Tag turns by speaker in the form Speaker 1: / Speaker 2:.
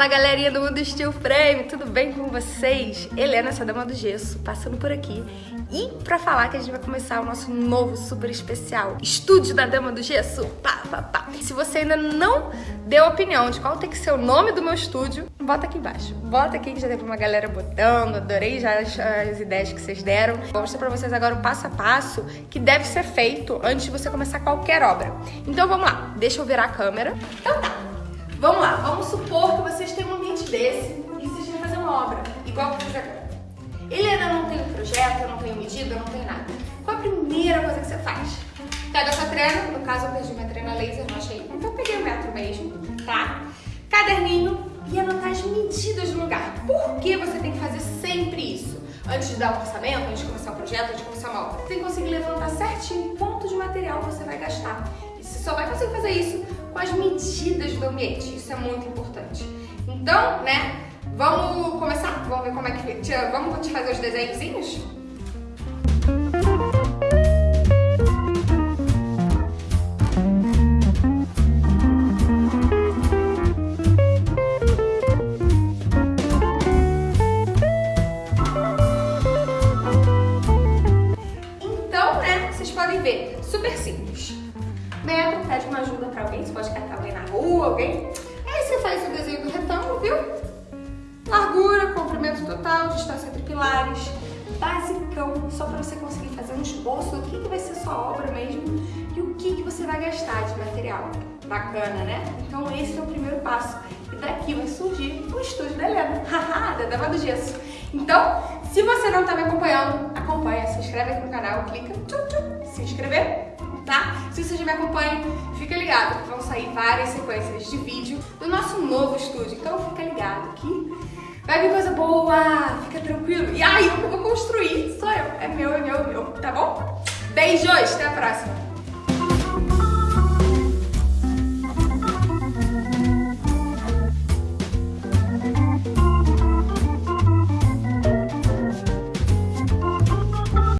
Speaker 1: Fala galerinha do Mundo Steel Frame, tudo bem com vocês? Helena, essa dama do gesso, passando por aqui e pra falar que a gente vai começar o nosso novo super especial Estúdio da Dama do Gesso, pá, pá, pá. Se você ainda não deu opinião de qual tem que ser o nome do meu estúdio, bota aqui embaixo. Bota aqui que já teve uma galera botando, adorei já as, as ideias que vocês deram. Vou mostrar pra vocês agora o passo a passo que deve ser feito antes de você começar qualquer obra. Então vamos lá, deixa eu virar a câmera. Então tá, desse e querem fazer uma obra, igual que eu fiz agora. Ele ainda não um projeto, não tem medida, não tem nada. Qual a primeira coisa que você faz? Pega a sua trena, no caso eu perdi minha trena laser, não achei, então eu peguei o metro mesmo, tá? Caderninho e anotar as medidas do lugar. Por que você tem que fazer sempre isso? Antes de dar um orçamento, antes de começar um projeto, antes de começar uma obra. Você tem que conseguir levantar certinho quanto de material você vai gastar. E você só vai conseguir fazer isso com as medidas do ambiente. Isso é muito importante. Então, né, vamos começar? Vamos ver como é que... Vamos te fazer os desenhozinhos? Então, né, vocês podem ver, super simples metro, pede uma ajuda pra alguém, você pode catar alguém na rua, alguém. Faz o desenho do retângulo, viu? Largura, comprimento total, distância entre pilares, basicão, só pra você conseguir fazer um esboço do que, que vai ser sua obra mesmo e o que, que você vai gastar de material. Bacana, né? Então esse é o primeiro passo. E daqui vai surgir o estúdio da Helena, haha, da Dama do Gesso. Então, se você não tá me acompanhando, acompanha, se inscreve aqui no canal, clica, tchum, tchum, se inscrever, tá? Se você já me acompanha, fica ligado, vão sair várias sequências de vídeo do nosso novo estúdio, então fica ligado que vai vir coisa boa, fica tranquilo. E aí, eu vou construir, sou eu, é meu, é meu, é meu, tá bom? Beijos, até a próxima!